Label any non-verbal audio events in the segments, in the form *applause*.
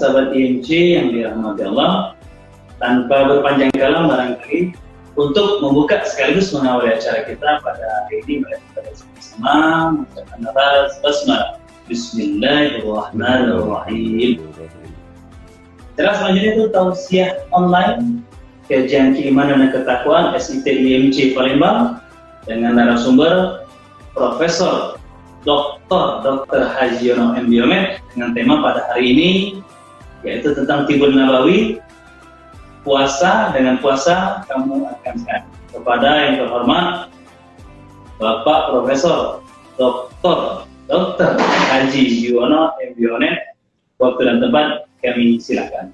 sahabat IMC yang dirahmati Allah, tanpa berpanjang kala barangkali untuk membuka sekaligus mengawali acara kita pada hari ini mari kita sama-sama mengucapkan nafas basmalah. Bismillahirrahmanirrahim. Jelas selanjutnya itu tausiah online kajian keimanan dan ketakwaan SIT IMC Palembang dengan narasumber Profesor Dr. Dr. Haji Yono M. Dengan tema pada hari ini yaitu tentang Tibun Nabawi puasa dengan puasa kamu akan sehat kepada yang terhormat Bapak Profesor Dr. Dr. Haji Yono M. Biomed waktu dan tempat kami silakan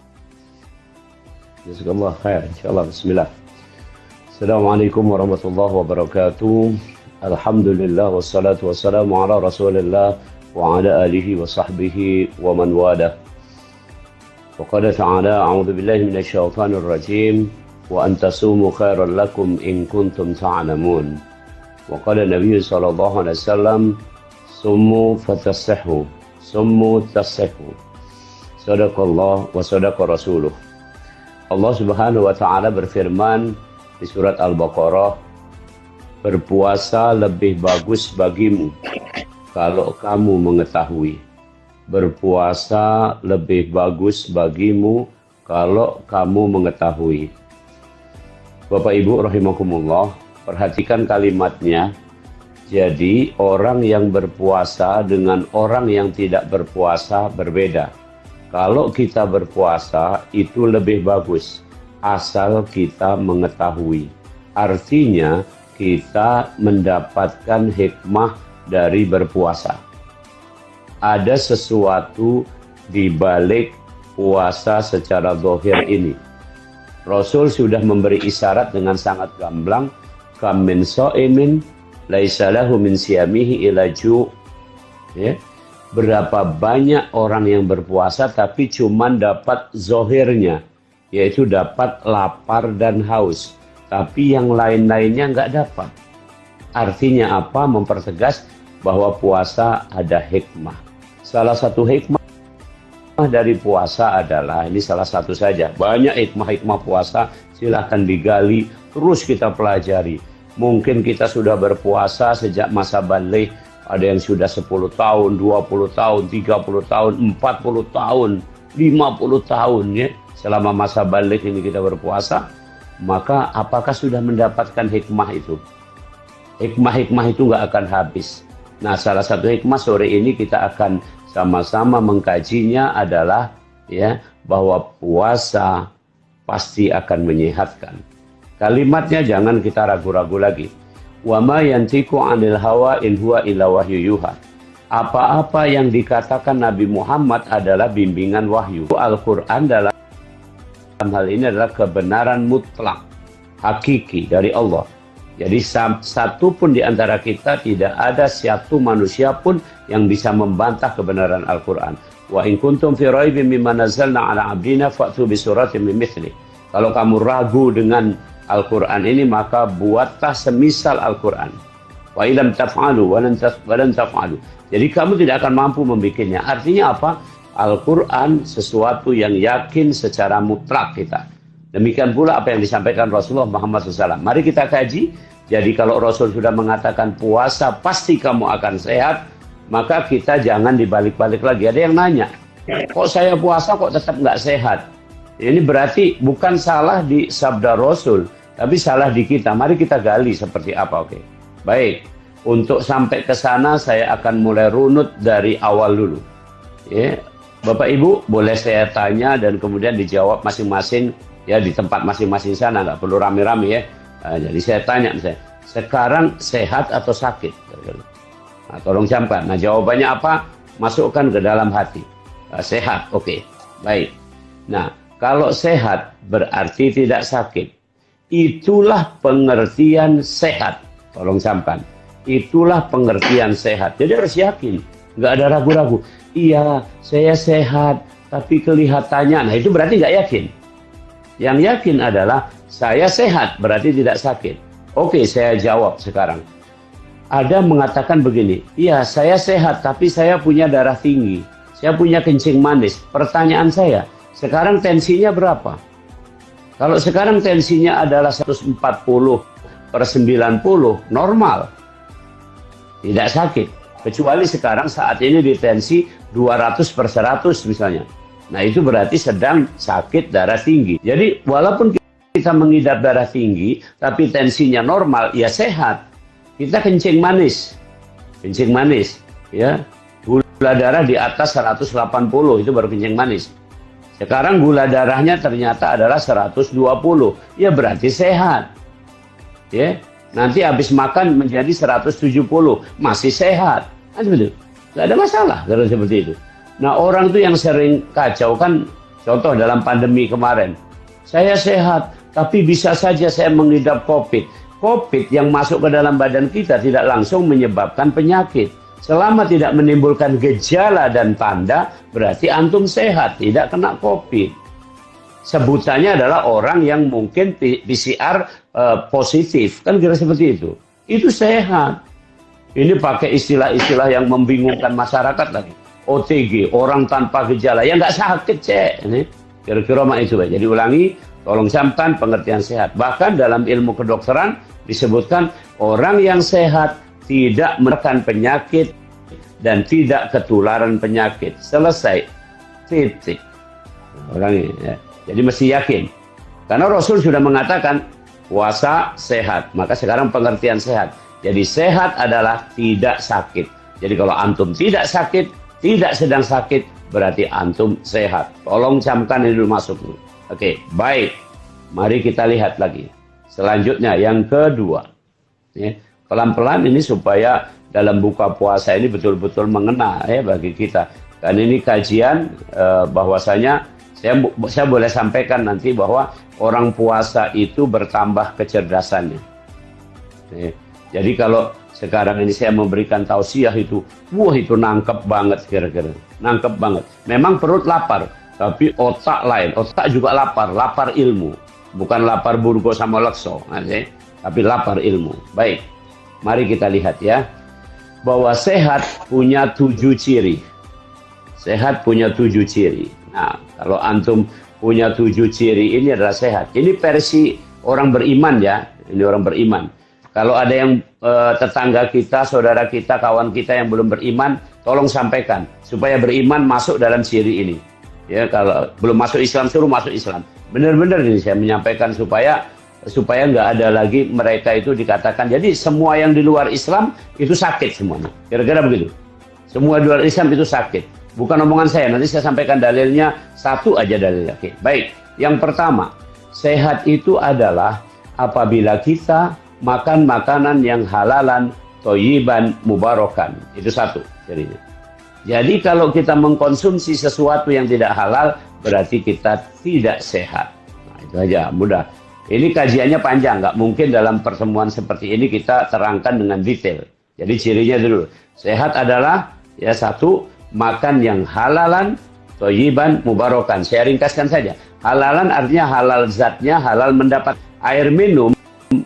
Jazakallah khair. Insyaallah bismillah. Assalamualaikum warahmatullahi wabarakatuh. Alhamdulillah wassalatu wassalamu ala Rasulillah wa ala alihi wa sahbihi wa man wala. وقال تعالى أعوذ بالله من الشيطان الرجيم وأن تصوموا خيرا لكم إن كنتم تعلمون. وقال النبي صلى الله عليه وسلم صموا فتصحوا صموا تصحوا. صدق الله وصدق رسوله. Allah Subhanahu wa taala berfirman di surat Al-Baqarah berpuasa lebih bagus bagimu kalau kamu mengetahui. Berpuasa lebih bagus bagimu kalau kamu mengetahui Bapak Ibu rahimakumullah perhatikan kalimatnya jadi orang yang berpuasa dengan orang yang tidak berpuasa berbeda kalau kita berpuasa itu lebih bagus asal kita mengetahui. Artinya kita mendapatkan hikmah dari berpuasa. Ada sesuatu di balik puasa secara dohir ini. Rasul sudah memberi isyarat dengan sangat gamblang, kam min so'imin laisalahu min siyamihi ila ju' ya. Berapa banyak orang yang berpuasa tapi cuman dapat zohirnya yaitu dapat lapar dan haus tapi yang lain-lainnya nggak dapat. Artinya apa? Mempertegas bahwa puasa ada hikmah salah satu hikmah dari puasa adalah ini salah satu saja banyak hikmah-hikmah puasa silahkan digali terus kita pelajari mungkin kita sudah berpuasa sejak masa balik ada yang sudah 10 tahun, 20 tahun, 30 tahun, 40 tahun, 50 tahun ya. Selama masa balik ini kita berpuasa, maka apakah sudah mendapatkan hikmah itu? Hikmah-hikmah itu nggak akan habis. Nah, salah satu hikmah sore ini kita akan sama-sama mengkajinya adalah ya bahwa puasa pasti akan menyehatkan. Kalimatnya jangan kita ragu-ragu lagi wa ma 'anil hawa in huwa illa wahyu yuha. Apa-apa yang dikatakan Nabi Muhammad adalah bimbingan wahyu. Al-Qur'an dalam hal ini adalah kebenaran mutlak, hakiki dari Allah. Jadi satu pun di antara kita tidak ada satu manusia pun yang bisa membantah kebenaran Al-Quran. Wa in kuntum fi raibin mimma nazzalna ala abdina fa'tu bi suratin min mithli. Kalau kamu ragu dengan Al-Quran ini maka buatlah semisal Al-Quran. Wa ilam taf'alu wa lan taf'alu. Jadi kamu tidak akan mampu membikinnya. Artinya apa? Al-Quran sesuatu yang yakin secara mutlak kita. Demikian pula apa yang disampaikan Rasulullah Muhammad SAW. Mari kita kaji. Jadi kalau Rasul sudah mengatakan puasa pasti kamu akan sehat, maka kita jangan dibalik-balik lagi. Ada yang nanya, kok saya puasa kok tetap nggak sehat? Ini berarti bukan salah di sabda Rasul, tapi salah di kita. Mari kita gali seperti apa, oke? Baik, untuk sampai ke sana saya akan mulai runut dari awal dulu. Ya, Bapak Ibu boleh saya tanya dan kemudian dijawab masing-masing ya di tempat masing-masing sana, nggak perlu rame-rame ya. Nah, jadi saya tanya misalnya, sekarang sehat atau sakit? Nah, tolong camkan. Nah, jawabannya apa? Masukkan ke dalam hati. Nah, sehat, oke. Baik. Nah, kalau sehat berarti tidak sakit. Itulah pengertian sehat. Tolong sampan. Itulah pengertian sehat. Jadi harus yakin. Nggak ada ragu-ragu. Iya, saya sehat. Tapi kelihatannya, nah itu berarti nggak yakin. Yang yakin adalah saya sehat, berarti tidak sakit. Oke, saya jawab sekarang. Ada mengatakan begini, iya saya sehat, tapi saya punya darah tinggi. saya punya kencing manis. Pertanyaan saya, sekarang tensinya berapa? Kalau sekarang tensinya adalah 140 per 90, normal. Tidak sakit. Kecuali sekarang saat ini di tensi 200 per 100 misalnya. Nah itu berarti sedang sakit darah tinggi. Jadi walaupun kita mengidap darah tinggi, tapi tensinya normal, ya sehat. Kita kencing manis. Kencing manis. ya Gula darah di atas 180, itu baru kencing manis. Sekarang gula darahnya ternyata adalah 120. Ya berarti sehat. Ya. Nanti habis makan menjadi 170, masih sehat. Kan begitu. Gak ada masalah kalau seperti itu. Nah, orang tuh yang sering kacau kan contoh dalam pandemi kemarin. Saya sehat, tapi bisa saja saya mengidap COVID. COVID yang masuk ke dalam badan kita tidak langsung menyebabkan penyakit. Selama tidak menimbulkan gejala dan tanda, berarti antum sehat, tidak kena COVID. Sebutannya adalah orang yang mungkin PCR eh, positif, kan kira seperti itu. Itu sehat. Ini pakai istilah-istilah yang membingungkan masyarakat lagi. OTG, orang tanpa gejala, ya nggak sakit cek. Kira-kira mak itu. Jadi ulangi, tolong camkan pengertian sehat. Bahkan dalam ilmu kedokteran disebutkan orang yang sehat tidak menekan penyakit dan tidak ketularan penyakit. Selesai. Titik. Orang ini ya. Jadi mesti yakin. Karena Rasul sudah mengatakan puasa sehat. Maka sekarang pengertian sehat. Jadi sehat adalah tidak sakit. Jadi kalau antum tidak sakit, tidak sedang sakit, berarti antum sehat. Tolong camkan ini dulu masuk. Oke, baik. Mari kita lihat lagi. Selanjutnya yang kedua. Ya pelan-pelan ini supaya dalam buka puasa ini betul-betul mengena ya bagi kita. Dan ini kajian eh, bahwasanya saya saya boleh sampaikan nanti bahwa orang puasa itu bertambah kecerdasannya. Ya. Jadi kalau sekarang ini saya memberikan tausiah itu, wah itu nangkep banget kira-kira, nangkep banget. Memang perut lapar, tapi otak lain, otak juga lapar, lapar ilmu, bukan lapar burgo sama lekso, ya. tapi lapar ilmu. Baik. Mari kita lihat ya. Bahwa sehat punya tujuh ciri. Sehat punya tujuh ciri. Nah, kalau antum punya tujuh ciri ini adalah sehat. Ini versi orang beriman ya. Ini orang beriman. Kalau ada yang e, tetangga kita, saudara kita, kawan kita yang belum beriman, tolong sampaikan supaya beriman masuk dalam ciri ini. Ya, kalau belum masuk Islam suruh masuk Islam. Benar-benar ini saya menyampaikan supaya supaya nggak ada lagi mereka itu dikatakan. Jadi semua yang di luar Islam itu sakit semuanya. Kira-kira begitu. Semua di luar Islam itu sakit. Bukan omongan saya nanti saya sampaikan dalilnya. Satu aja dalilnya oke baik. Yang pertama sehat itu adalah apabila kita makan makanan yang halalan toyiban mubarokan itu satu jadinya jadi kalau kita mengkonsumsi sesuatu yang tidak halal berarti kita tidak sehat nah, itu aja mudah ini kajiannya panjang, nggak mungkin dalam pertemuan seperti ini kita terangkan dengan detail. Jadi cirinya dulu, sehat adalah ya satu makan yang halalan, toyiban, mubarokan. Saya ringkaskan saja. Halalan artinya halal zatnya, halal mendapat air minum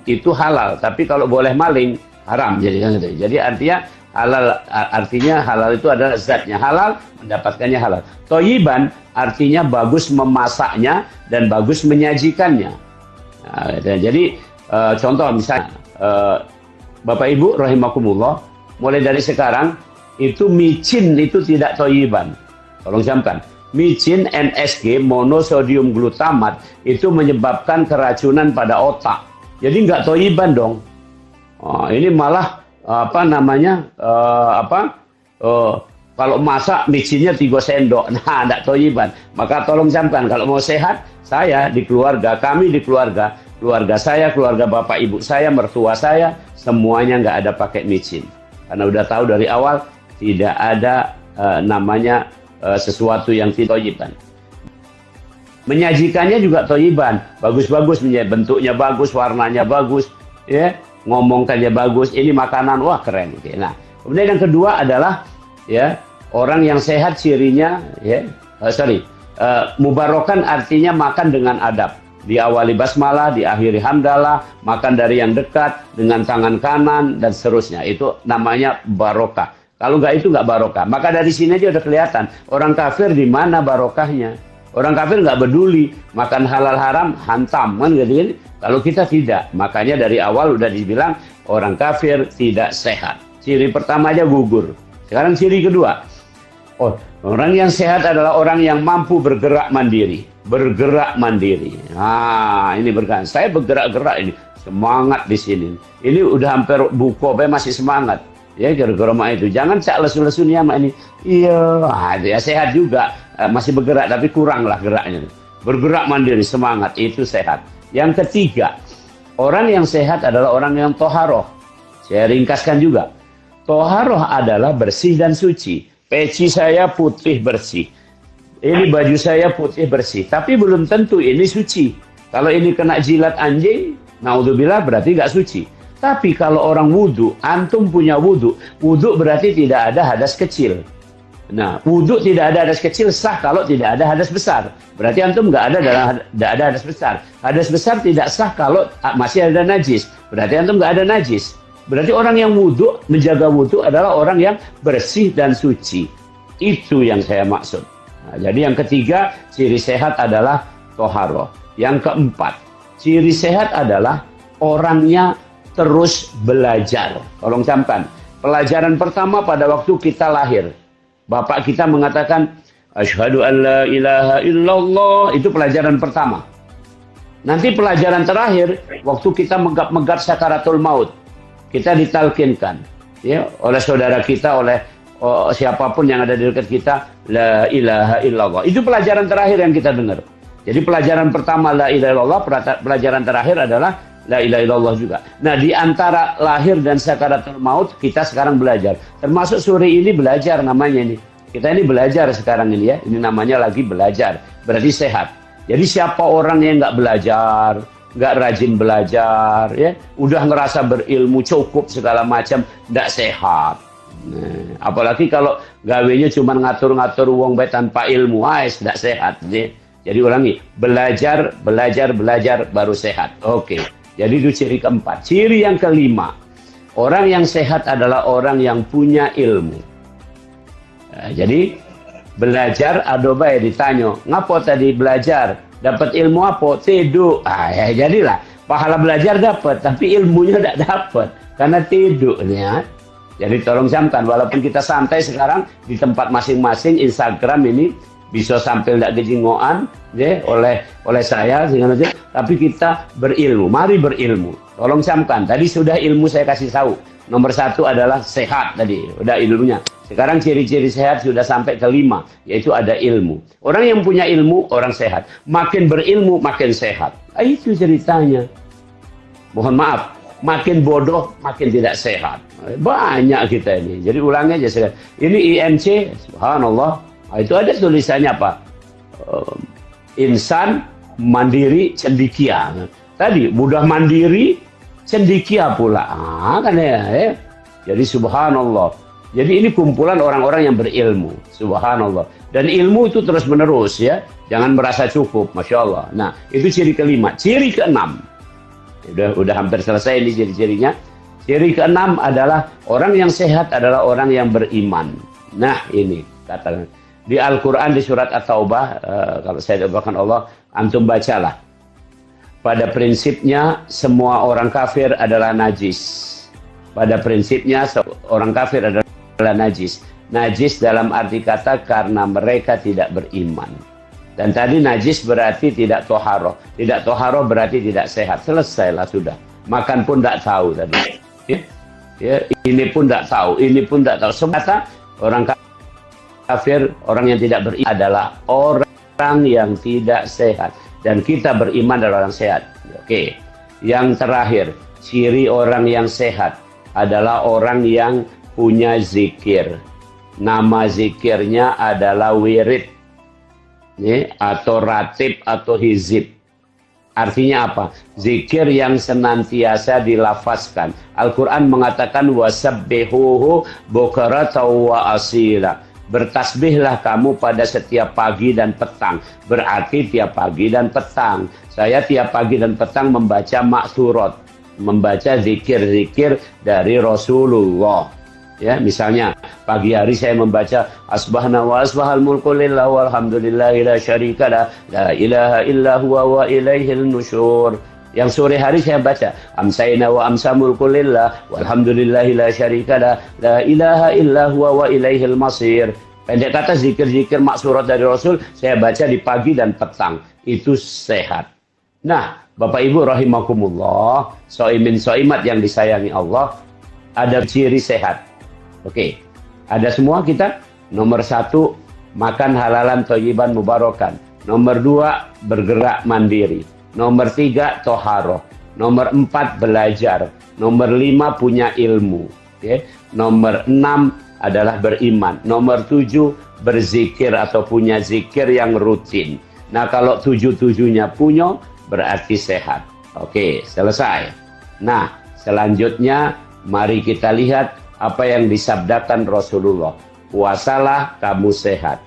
itu halal. Tapi kalau boleh maling haram. Jadi. Jadi artinya halal artinya halal itu adalah zatnya halal, mendapatkannya halal. Toyiban artinya bagus memasaknya dan bagus menyajikannya. Nah, jadi uh, contoh misalnya uh, Bapak Ibu rahimakumullah mulai dari sekarang itu micin itu tidak toyiban. Tolong camkan. Micin NSG monosodium glutamat itu menyebabkan keracunan pada otak. Jadi nggak toyiban dong. Oh, ini malah apa namanya uh, apa uh, kalau masak micinnya tiga sendok, *laughs* nah tidak toyiban. Maka tolong camkan kalau mau sehat saya di keluarga, kami di keluarga, keluarga saya, keluarga bapak ibu saya, mertua saya, semuanya nggak ada pakai micin. Karena udah tahu dari awal tidak ada uh, namanya uh, sesuatu yang tidak toyiban. Menyajikannya juga toyiban, bagus-bagus, bentuknya bagus, warnanya bagus, ya, ngomongkannya bagus. Ini makanan, wah keren. Oke. Nah, kemudian yang kedua adalah ya orang yang sehat cirinya, ya, uh, sorry, Uh, mubarokan artinya makan dengan adab. Diawali basmalah, diakhiri hamdalah, makan dari yang dekat dengan tangan kanan dan seterusnya. Itu namanya barokah. Kalau nggak itu nggak barokah. Maka dari sini aja udah kelihatan orang kafir di mana barokahnya. Orang kafir nggak peduli makan halal haram hantam kan gitu kan. Kalau kita tidak, makanya dari awal udah dibilang orang kafir tidak sehat. Ciri pertama aja gugur. Sekarang ciri kedua. Oh, orang yang sehat adalah orang yang mampu bergerak mandiri. Bergerak mandiri. Nah, ini bergerak. Saya bergerak-gerak ini. Semangat di sini. Ini udah hampir buku, masih semangat ya gara-gara mak itu. Jangan cak lesu-lesu nih mak ini. Iya ah, ya sehat juga. Eh, masih bergerak tapi kurang lah geraknya. Bergerak mandiri semangat itu sehat. Yang ketiga orang yang sehat adalah orang yang toharoh. Saya ringkaskan juga. Toharoh adalah bersih dan suci. Peci saya putih bersih. Ini baju saya putih bersih. Tapi belum tentu ini suci. Kalau ini kena jilat anjing naudzubillah berarti nggak suci tapi kalau orang wudhu, antum punya wudhu, wudhu berarti tidak ada hadas kecil. Nah, wudhu tidak ada hadas kecil sah kalau tidak ada hadas besar. Berarti antum nggak ada dalam tidak ada hadas besar. Hadas besar tidak sah kalau masih ada najis. Berarti antum nggak ada najis. Berarti orang yang wudhu, menjaga wudhu adalah orang yang bersih dan suci. Itu yang saya maksud. Nah, jadi yang ketiga, ciri sehat adalah toharoh. Yang keempat, ciri sehat adalah orangnya terus belajar. Tolong camkan. Pelajaran pertama pada waktu kita lahir. Bapak kita mengatakan, Asyhadu an la ilaha illallah. Itu pelajaran pertama. Nanti pelajaran terakhir, waktu kita megap-megap sakaratul maut. Kita ditalkinkan ya, oleh saudara kita, oleh oh, siapa pun yang ada di dekat kita, La ilaha illallah. Itu pelajaran terakhir yang kita dengar. Jadi pelajaran pertama La ilaha illallah, pelajaran terakhir adalah La ilaha illallah juga. Nah, di antara lahir dan sakaratul maut kita sekarang belajar. Termasuk sore ini belajar namanya ini. Kita ini belajar sekarang ini ya. Ini namanya lagi belajar. Berarti sehat. Jadi siapa orang yang nggak belajar, nggak rajin belajar, ya, udah ngerasa berilmu cukup segala macam, nggak sehat. Nah, apalagi kalau gawenya cuma ngatur-ngatur uang baik tanpa ilmu, ah, tidak sehat. Ya. Jadi ulangi, belajar, belajar, belajar baru sehat. Oke. Okay. Jadi itu ciri keempat. Ciri yang kelima, orang yang sehat adalah orang yang punya ilmu. Nah, jadi belajar adoba ya ditanya, ngapo tadi belajar? Dapat ilmu apa? Tidur. Ah, ya jadilah pahala belajar dapat, tapi ilmunya tidak dapat karena tidur ya. Jadi tolong camkan, walaupun kita santai sekarang di tempat masing-masing Instagram ini bisa sampai tidak kejingoan ya, oleh oleh saya sehingga tapi kita berilmu. Mari berilmu. Tolong camkan tadi sudah ilmu saya kasih tahu. Nomor satu adalah sehat tadi. Udah ilmunya. Sekarang ciri-ciri sehat sudah sampai ke lima yaitu ada ilmu. Orang yang punya ilmu orang sehat. Makin berilmu makin sehat. Ah, itu ceritanya. Mohon maaf. Makin bodoh makin tidak sehat. Banyak kita ini. Jadi ulangi aja sekarang. Ini IMC subhanallah. Nah, itu ada tulisannya apa? Uh, insan mandiri cendikia. Tadi mudah mandiri cendikia pula. Ah, kan ya, ya. Jadi subhanallah. Jadi ini kumpulan orang-orang yang berilmu. Subhanallah. Dan ilmu itu terus menerus ya. Jangan merasa cukup. Masya Allah. Nah itu ciri kelima. Ciri keenam. Udah, udah hampir selesai ini ciri-cirinya. Ciri keenam adalah orang yang sehat adalah orang yang beriman. Nah ini katakan di Al-Quran di surat At-Taubah, uh, kalau saya doakan Allah, antum bacalah. Pada prinsipnya semua orang kafir adalah najis. Pada prinsipnya orang kafir adalah najis. Najis dalam arti kata karena mereka tidak beriman. Dan tadi najis berarti tidak toharo. Tidak toharo berarti tidak sehat. Selesailah sudah. Makan pun tidak tahu tadi. Ya, ya, ini pun tidak tahu. Ini pun tidak tahu. Semata orang kafir kafir, orang yang tidak beriman adalah orang yang tidak sehat. Dan kita beriman adalah orang sehat. Oke. Yang terakhir, ciri orang yang sehat adalah orang yang punya zikir. Nama zikirnya adalah wirid. Nih, atau ratib atau hizib. Artinya apa? Zikir yang senantiasa dilafazkan. Al-Quran mengatakan wasabbihuhu bukarata wa asila Bertasbihlah kamu pada setiap pagi dan petang. Berarti tiap pagi dan petang. Saya tiap pagi dan petang membaca maksurat. Membaca zikir-zikir dari Rasulullah. Ya, misalnya pagi hari saya membaca asbahna wa asbahal mulku lillah walhamdulillahi la syarika la la ilaha illa huwa wa ilaihil nusyur. Yang sore hari saya baca amsayna wa amsa mulku lillah walhamdulillahi la syarika la la ilaha illa huwa wa ilaihil masir. Pendek kata zikir-zikir maksurat dari Rasul saya baca di pagi dan petang. Itu sehat. Nah, Bapak Ibu rahimakumullah, soimin soimat yang disayangi Allah, ada ciri sehat. Oke, ada semua kita. Nomor satu, makan halalan toyiban mubarokan. Nomor dua, bergerak mandiri. Nomor tiga, toharoh. Nomor empat, belajar. Nomor lima, punya ilmu. Oke. Nomor enam adalah beriman. Nomor tujuh, berzikir atau punya zikir yang rutin. Nah, kalau tujuh-tujuhnya punya, berarti sehat. Oke, selesai. Nah, selanjutnya mari kita lihat apa yang disabdakan Rasulullah. Puasalah kamu sehat.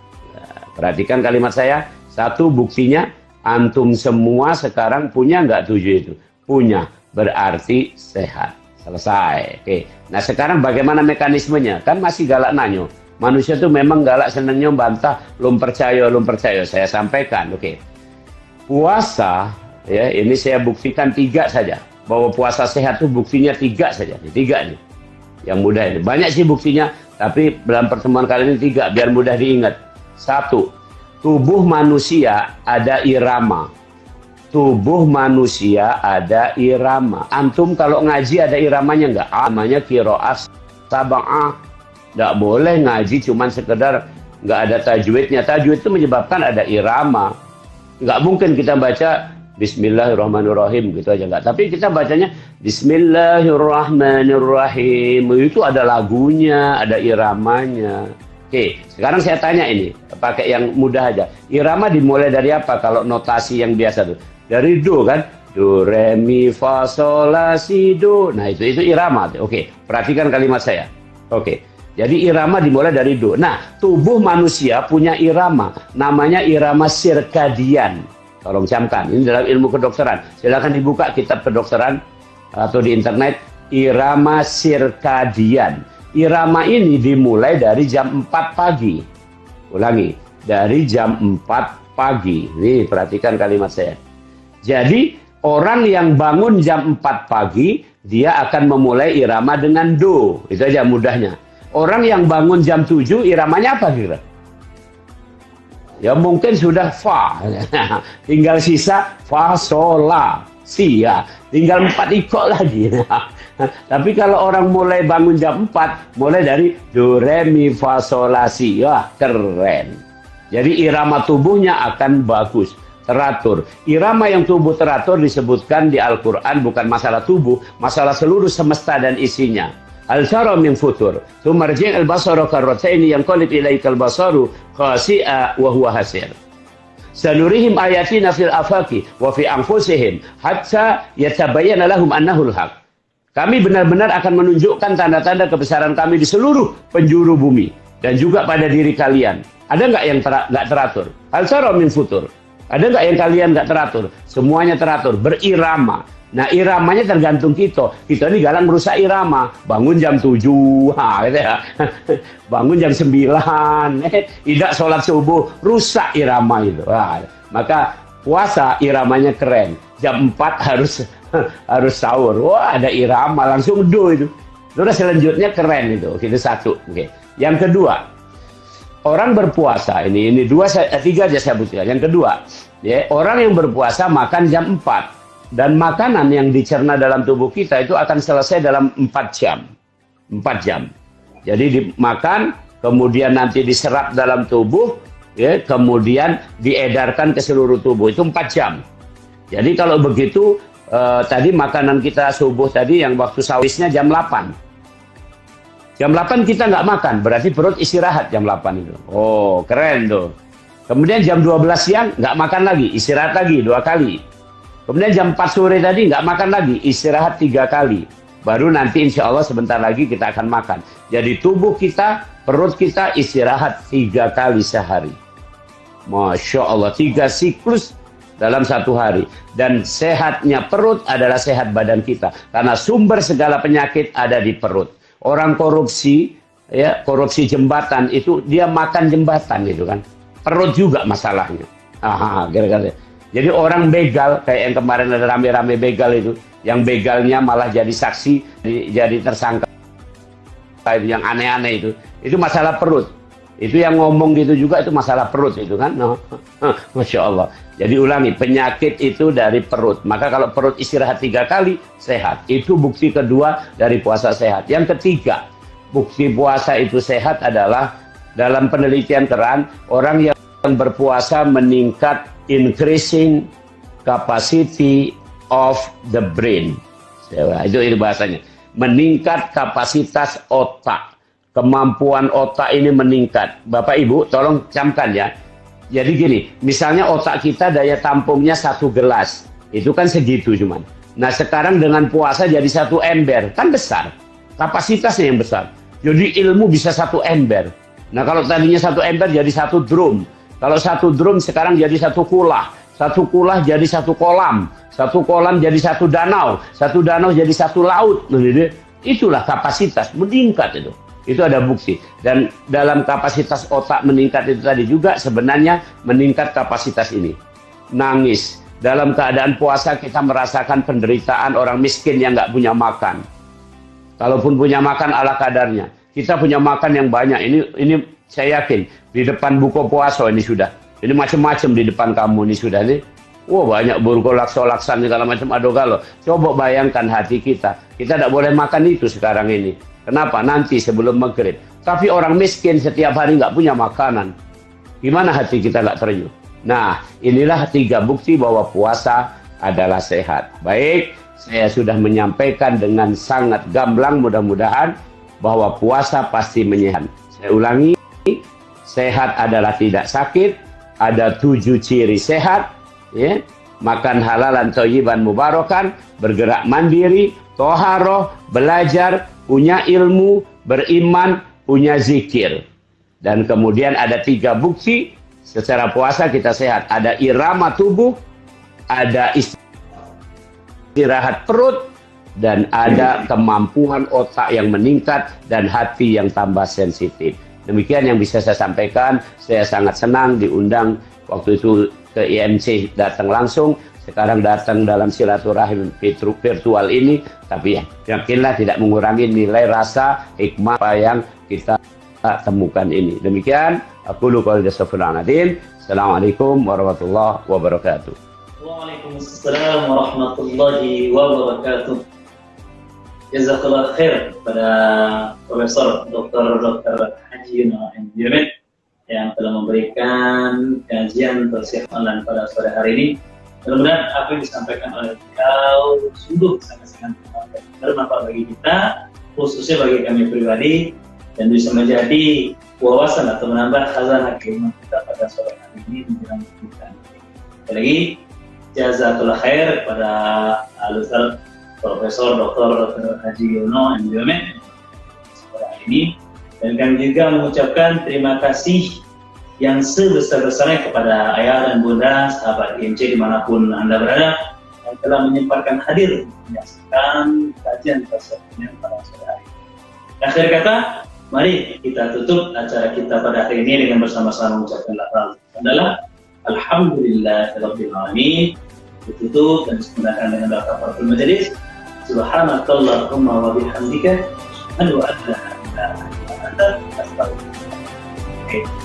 Perhatikan kalimat saya. Satu buktinya antum semua sekarang punya nggak tujuh itu? Punya. Berarti sehat. Selesai. Oke. Nah sekarang bagaimana mekanismenya? Kan masih galak nanyo. Manusia tuh memang galak senengnya bantah. Belum percaya, belum percaya. Saya sampaikan. Oke. Puasa ya ini saya buktikan tiga saja bahwa puasa sehat itu buktinya tiga saja tiga nih yang mudah ini. Banyak sih buktinya, tapi dalam pertemuan kali ini tiga, biar mudah diingat. Satu, tubuh manusia ada irama. Tubuh manusia ada irama. Antum kalau ngaji ada iramanya nggak? Namanya kiroas sabah Nggak boleh ngaji cuman sekedar nggak ada tajwidnya. Tajwid itu menyebabkan ada irama. Nggak mungkin kita baca Bismillahirrahmanirrahim gitu aja enggak. Tapi kita bacanya Bismillahirrahmanirrahim. Itu ada lagunya, ada iramanya. Oke, sekarang saya tanya ini, pakai yang mudah aja. Irama dimulai dari apa kalau notasi yang biasa tuh? Dari do kan? Do, re, mi, fa, sol, la, si, do. Nah, itu itu irama. Oke, perhatikan kalimat saya. Oke. Jadi irama dimulai dari do. Nah, tubuh manusia punya irama, namanya irama sirkadian. Tolong camkan. Ini dalam ilmu kedokteran. Silakan dibuka kitab kedokteran atau di internet irama sirkadian. Irama ini dimulai dari jam 4 pagi. Ulangi, dari jam 4 pagi. Nih, perhatikan kalimat saya. Jadi, orang yang bangun jam 4 pagi, dia akan memulai irama dengan do. Itu aja mudahnya. Orang yang bangun jam 7, iramanya apa kira? ya mungkin sudah fa *laughs* tinggal sisa fa sola si ya tinggal empat ikut lagi *laughs* tapi kalau orang mulai bangun jam 4 mulai dari do re mi fa sol la si ya keren jadi irama tubuhnya akan bagus teratur. Irama yang tubuh teratur disebutkan di Al-Quran bukan masalah tubuh, masalah seluruh semesta dan isinya. Al-Shara min futur. Tumarji' al-basara karrataini yang qalib ilaika al-basaru khasi'a wa huwa hasir. Sanurihim ayatina fil afaki wa fi anfusihim hatta yatabayyana lahum annahu al-haq. Kami benar-benar akan menunjukkan tanda-tanda kebesaran kami di seluruh penjuru bumi dan juga pada diri kalian. Ada nggak yang ter nggak teratur? Al-Shara min futur. Ada nggak yang kalian nggak teratur? Semuanya teratur, berirama. Nah iramanya tergantung kita. Kita ini galang merusak irama. Bangun jam 7, ha, gitu ya. *laughs* bangun jam 9, *laughs* eh, tidak sholat subuh, rusak irama itu. Wah, maka puasa iramanya keren. Jam 4 harus *laughs* harus sahur. Wah ada irama langsung do itu. Terus selanjutnya keren itu. Itu satu. Oke. Yang kedua, orang berpuasa ini ini dua tiga aja saya butuhkan. Yang kedua, ya orang yang berpuasa makan jam 4 dan makanan yang dicerna dalam tubuh kita itu akan selesai dalam 4 jam. 4 jam. Jadi dimakan, kemudian nanti diserap dalam tubuh, ya, kemudian diedarkan ke seluruh tubuh. Itu 4 jam. Jadi kalau begitu, eh, tadi makanan kita subuh tadi yang waktu sawisnya jam 8. Jam 8 kita nggak makan, berarti perut istirahat jam 8 itu. Oh, keren tuh. Kemudian jam 12 siang nggak makan lagi, istirahat lagi dua kali. Kemudian jam 4 sore tadi nggak makan lagi, istirahat tiga kali. Baru nanti insya Allah sebentar lagi kita akan makan. Jadi tubuh kita, perut kita istirahat tiga kali sehari. Masya Allah, tiga siklus dalam satu hari. Dan sehatnya perut adalah sehat badan kita. Karena sumber segala penyakit ada di perut. Orang korupsi ya korupsi jembatan itu dia makan jembatan itu kan perut juga masalahnya aha kira-kira jadi orang begal kayak yang kemarin ada rame-rame begal itu yang begalnya malah jadi saksi jadi tersangka yang aneh-aneh itu itu masalah perut itu yang ngomong gitu juga itu masalah perut itu kan. Masya Allah. Jadi ulangi penyakit itu dari perut. Maka kalau perut istirahat tiga kali sehat. Itu bukti kedua dari puasa sehat. Yang ketiga bukti puasa itu sehat adalah dalam penelitian keran orang yang berpuasa meningkat increasing capacity of the brain. Itu itu bahasanya. Meningkat kapasitas otak. Kemampuan otak ini meningkat. Bapak Ibu, tolong camkan ya. Jadi gini, misalnya otak kita daya tampungnya satu gelas. Itu kan segitu cuman. Nah sekarang dengan puasa jadi satu ember. Kan besar. Kapasitasnya yang besar. Jadi ilmu bisa satu ember. Nah kalau tadinya satu ember jadi satu drum. Kalau satu drum sekarang jadi satu kulah. Satu kulah jadi satu kolam satu kolam jadi satu danau, satu danau jadi satu laut. Itulah kapasitas meningkat itu. Itu ada bukti. Dan dalam kapasitas otak meningkat itu tadi juga sebenarnya meningkat kapasitas ini. Nangis. Dalam keadaan puasa kita merasakan penderitaan orang miskin yang nggak punya makan. Kalaupun punya makan ala kadarnya. Kita punya makan yang banyak. Ini ini saya yakin di depan buku puasa ini sudah. Ini macam-macam di depan kamu ini sudah nih Wah banyak burgolak solaksan segala macam ado galo. Coba bayangkan hati kita. Kita tidak boleh makan itu sekarang ini. Kenapa? Nanti sebelum maghrib. Tapi orang miskin setiap hari nggak punya makanan. Gimana hati kita nggak terenyuh? Nah, inilah tiga bukti bahwa puasa adalah sehat. Baik, saya sudah menyampaikan dengan sangat gamblang mudah-mudahan bahwa puasa pasti menyehat. Saya ulangi, sehat adalah tidak sakit, ada tujuh ciri sehat, ya, makan halalan toyiban mubarakan, bergerak mandiri, toharoh, belajar, punya ilmu, beriman, punya zikir. Dan kemudian ada tiga bukti secara puasa kita sehat. Ada irama tubuh, ada istirahat perut, dan ada kemampuan otak yang meningkat dan hati yang tambah sensitif. Demikian yang bisa saya sampaikan. Saya sangat senang diundang waktu itu ke IMC datang langsung, sekarang datang dalam silaturahim virtual ini, tapi ya, yakinlah tidak mengurangi nilai rasa hikmah apa yang kita temukan ini. Demikian, aku lupa. Assalamualaikum warahmatullahi wabarakatuh. Waalaikumsalam warahmatullahi wabarakatuh. Jazakallah khair pada Profesor Dr. Dr. Haji Yunan yang telah memberikan kajian tausiah online pada sore hari ini. Mudah-mudahan apa yang disampaikan oleh beliau sungguh sangat-sangat bermanfaat bagi kita, khususnya bagi kami pribadi, dan bisa menjadi wawasan atau menambah khazanah keimanan kita pada sore hari ini menjelang kita. Sekali lagi, jazakallah khair pada Alusal Profesor Dr. Haji Yono MBM sore hari ini dan kami juga mengucapkan terima kasih yang sebesar-besarnya kepada ayah dan bunda, sahabat IMC di mana pun Anda berada, yang telah menyempatkan hadir menyaksikan kajian tersebut pada sore hari. Akhir kata, mari kita tutup acara kita pada hari ini dengan bersama-sama mengucapkan lafaz adalah Alhamdulillah Alamin ditutup dan disempurnakan dengan doa kafaratul majelis Subhanakallahumma wa bihamdika asyhadu an la ilaha Oke.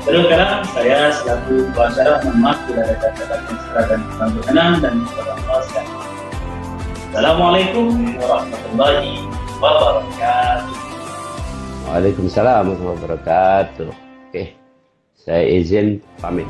Terus sekarang saya selaku pengacara maaf tidak ada kata-kata yang dan kurang berkenan dan kepada Allah Assalamualaikum warahmatullahi wabarakatuh. Waalaikumsalam warahmatullahi wabarakatuh. Oke, saya izin pamit.